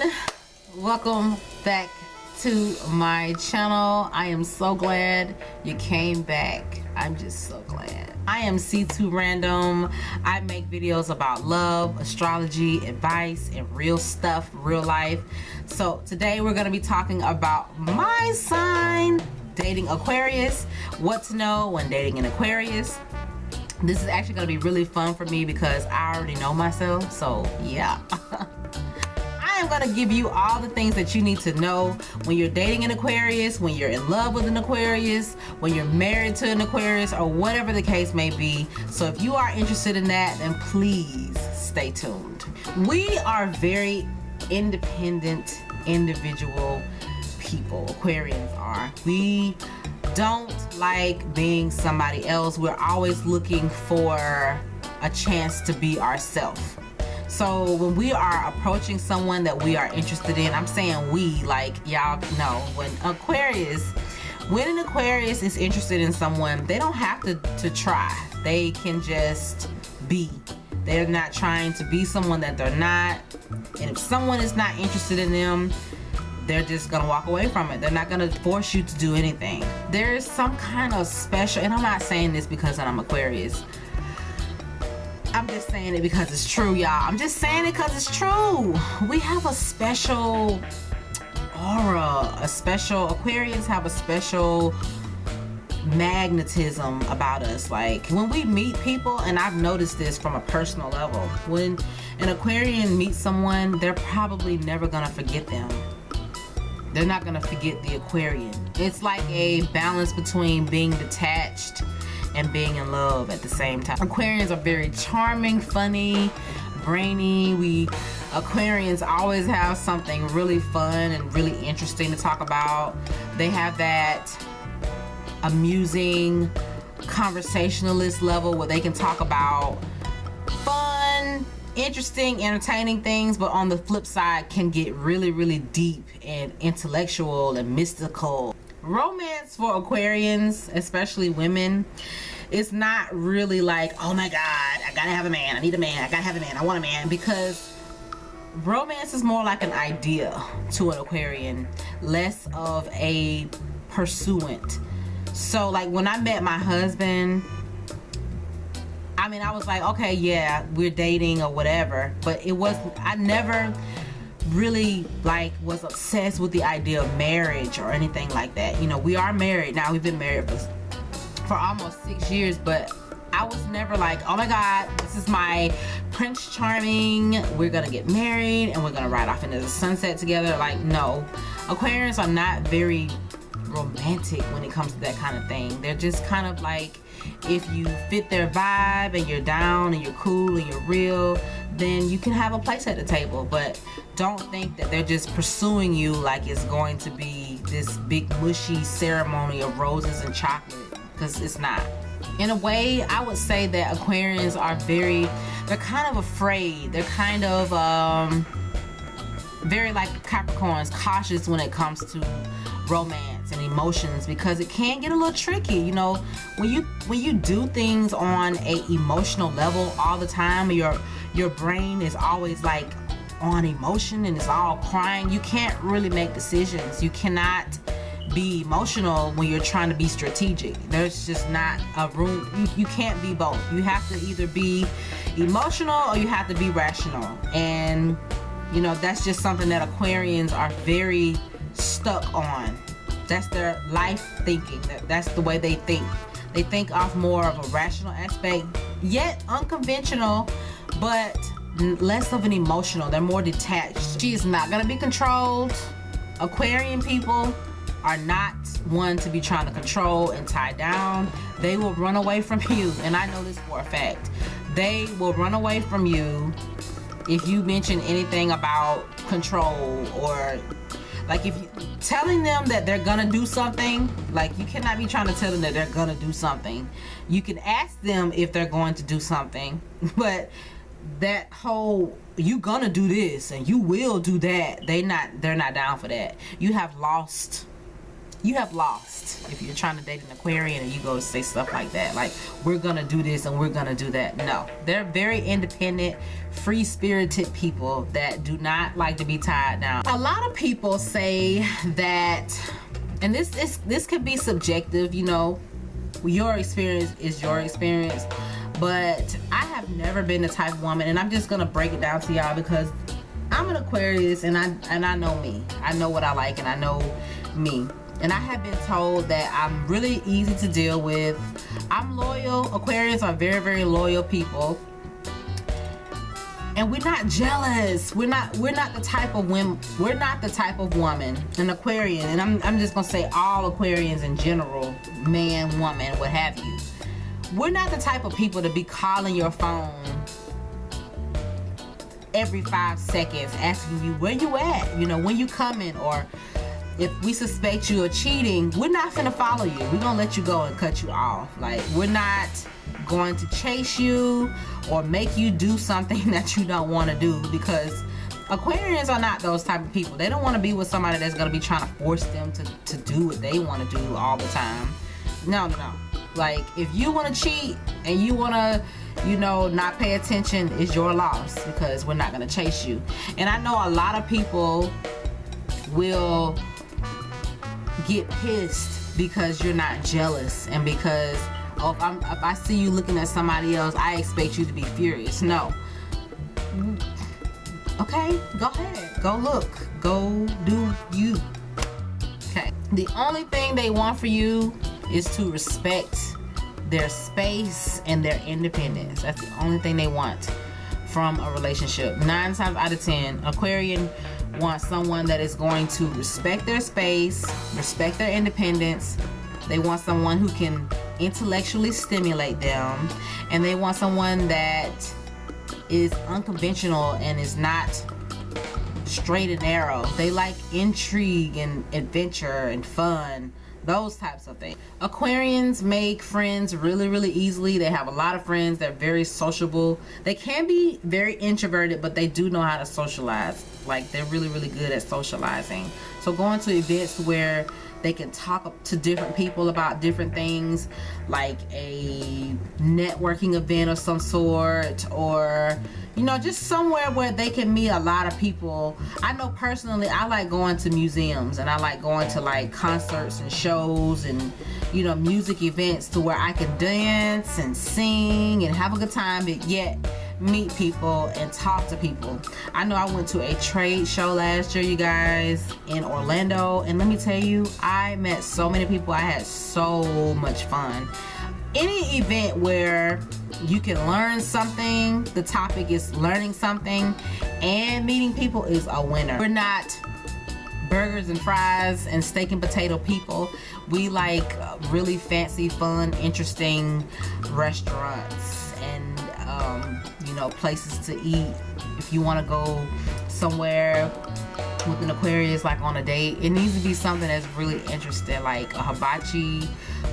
everyone. Welcome back to my channel. I am so glad you came back. I'm just so glad. I am c2 random. I make videos about love astrology advice and real stuff real life. So today we're going to be talking about my sign dating aquarius. What to know when dating an aquarius. This is actually going to be really fun for me because i already know myself so yeah am going to give you all the things that you need to know when you're dating an Aquarius, when you're in love with an Aquarius, when you're married to an Aquarius, or whatever the case may be. So if you are interested in that, then please stay tuned. We are very independent, individual people. Aquarians are. We don't like being somebody else. We're always looking for a chance to be ourselves so when we are approaching someone that we are interested in i'm saying we like y'all know when aquarius when an aquarius is interested in someone they don't have to to try. They can just be. They're not trying to be someone that they're not. And if someone is not interested in them they're just gonna walk away from it. They're not gonna force you to do anything. There's some kind of special and i'm not saying this because i'm aquarius I'm just saying it because it's true, y'all. I'm just saying it because it's true. We have a special aura, a special, Aquarians have a special magnetism about us. Like when we meet people, and I've noticed this from a personal level, when an Aquarian meets someone, they're probably never gonna forget them. They're not gonna forget the Aquarian. It's like a balance between being detached and being in love at the same time. Aquarians are very charming, funny, brainy. We Aquarians always have something really fun and really interesting to talk about. They have that amusing conversationalist level where they can talk about fun interesting entertaining things but on the flip side can get really really deep and intellectual and mystical romance for aquarians especially women it's not really like oh my god i gotta have a man i need a man i gotta have a man i want a man because romance is more like an idea to an aquarian less of a pursuant. So like when i met my husband i mean i was like okay yeah we're dating or whatever but it was i never really like was obsessed with the idea of marriage or anything like that. You know we are married now. We've been married for for almost six years but I was never like oh my god this is my Prince Charming. We're gonna get married and we're gonna ride off into the sunset together. Like no. Aquarians are not very romantic when it comes to that kind of thing. They're just kind of like if you fit their vibe and you're down and you're cool and you're real then you can have a place at the table but don't think that they're just pursuing you like it's going to be this big mushy ceremony of roses and chocolate because it's not. In a way i would say that aquarians are very they're kind of afraid. They're kind of um very like capricorns cautious when it comes to romance and emotions because it can get a little tricky you know? When you when you do things on a emotional level all the time your your brain is always like on emotion and it's all crying. You can't really make decisions. You cannot be emotional when you're trying to be strategic. There's just not a room. You, you can't be both. You have to either be emotional or you have to be rational. And you know that's just something that aquarians are very stuck on. That's their life thinking. That that's the way they think. They think off more of a rational aspect yet unconventional but less of an emotional they're more detached. She is not going to be controlled. Aquarian people are not one to be trying to control and tie down. They will run away from you and i know this for a fact. They will run away from you if you mention anything about control or like if you telling them that they're gonna do something like you cannot be trying to tell them that they're gonna do something. You can ask them if they're going to do something but that whole you gonna do this and you will do that they not they're not down for that you have lost you have lost if you're trying to date an Aquarian and you go say stuff like that. Like, we're gonna do this and we're gonna do that. No, they're very independent, free spirited people that do not like to be tied down. A lot of people say that, and this is this could be subjective, you know, your experience is your experience but I have never been the type of woman and I'm just gonna break it down to y'all because I'm an Aquarius and I and I know me. I know what I like and I know me. And I have been told that I'm really easy to deal with. I'm loyal. Aquarius are very very loyal people. And we're not jealous. We're not we're not the type of women we're not the type of woman an aquarian. And I'm, I'm just gonna say all aquarians in general man woman what have you we're not the type of people to be calling your phone every five seconds asking you where you at you know when you coming or if we suspect you of cheating we're not gonna follow you we're gonna let you go and cut you off like we're not going to chase you or make you do something that you don't want to do because Aquarians are not those type of people. They don't want to be with somebody that's to be trying to force them to, to do what they want to do all the time. No, no, no. Like, if you want to cheat and you want to, you know, not pay attention, it's your loss because we're not going to chase you. And I know a lot of people will get pissed because you're not jealous and because oh, if, if I see you looking at somebody else, I expect you to be furious. No. Okay, go ahead. Go look. Go do you. Okay. The only thing they want for you is to respect their space and their independence. That's the only thing they want from a relationship. Nine times out of ten, Aquarian wants someone that is going to respect their space, respect their independence. They want someone who can intellectually stimulate them and they want someone that is unconventional and is not straight and narrow they like intrigue and adventure and fun those types of things. Aquarians make friends really really easily. They have a lot of friends. They're very sociable. They can be very introverted but they do know how to socialize. Like they're really really good at socializing. So going to events where they can talk to different people about different things like a networking event of some sort or you know just somewhere where they can meet a lot of people. I know personally I like going to museums and I like going to like concerts and shows and you know music events to where I can dance and sing and have a good time but yet meet people and talk to people. I know I went to a trade show last year, you guys, in Orlando. And let me tell you, I met so many people. I had so much fun. Any event where you can learn something, the topic is learning something, and meeting people is a winner. We're not burgers and fries and steak and potato people. We like really fancy, fun, interesting restaurants and um, you know places to eat. If you want to go somewhere with an Aquarius like on a date it needs to be something that's really interesting like a hibachi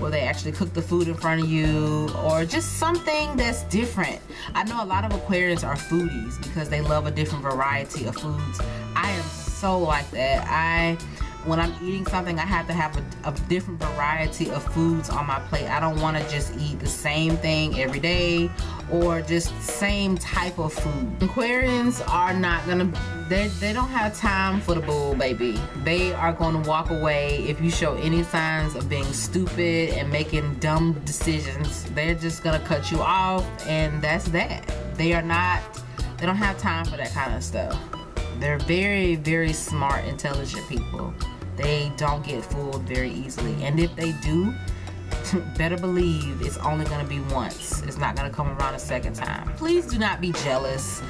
where they actually cook the food in front of you or just something that's different. I know a lot of Aquarians are foodies because they love a different variety of foods. I am so like that. I when I'm eating something, I have to have a, a, different variety of foods on my plate. I don't want to just eat the same thing every day or just same type of food. Aquarians are not gonna, they, they don't have time for the bull, baby. They are gonna walk away if you show any signs of being stupid and making dumb decisions. They're just gonna cut you off and that's that. They are not, they don't have time for that kind of stuff. They're very, very smart, intelligent people they don't get fooled very easily. And if they do better believe it's only going to be once. It's not going to come around a second time. Please do not be jealous.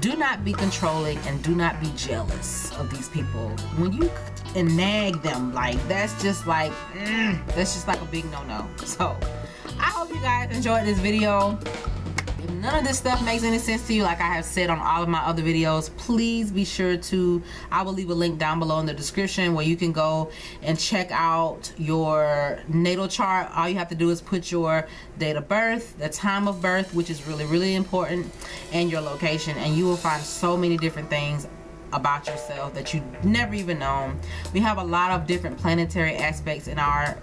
Do not be controlling and do not be jealous of these people. When you and nag them like that's just like mm, that's just like a big no-no. So i hope you guys enjoyed this video none of this stuff makes any sense to you like I have said on all of my other videos please be sure to I will leave a link down below in the description where you can go and check out your natal chart all you have to do is put your date of birth the time of birth which is really really important and your location and you will find so many different things about yourself that you never even known. We have a lot of different planetary aspects in our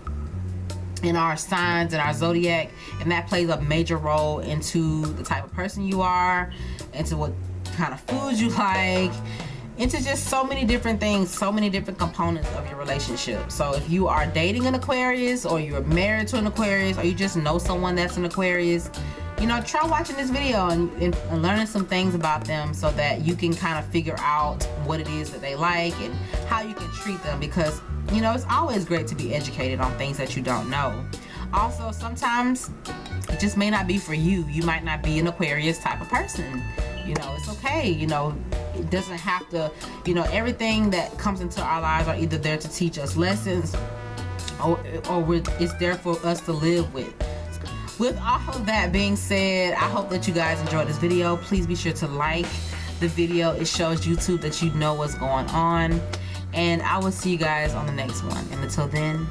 in our signs and our zodiac and that plays a major role into the type of person you are into what kind of foods you like into just so many different things so many different components of your relationship. So if you are dating an aquarius or you're married to an aquarius or you just know someone that's an aquarius you know try watching this video and, and, and learning some things about them so that you can kind of figure out what it is that they like and how you can treat them because you know, it's always great to be educated on things that you don't know. Also, sometimes it just may not be for you. You might not be an Aquarius type of person. You know, it's okay. You know, it doesn't have to, you know, everything that comes into our lives are either there to teach us lessons or, or it's there for us to live with. With all of that being said, I hope that you guys enjoyed this video. Please be sure to like the video. It shows YouTube that you know what's going on and I will see you guys on the next one. And until then.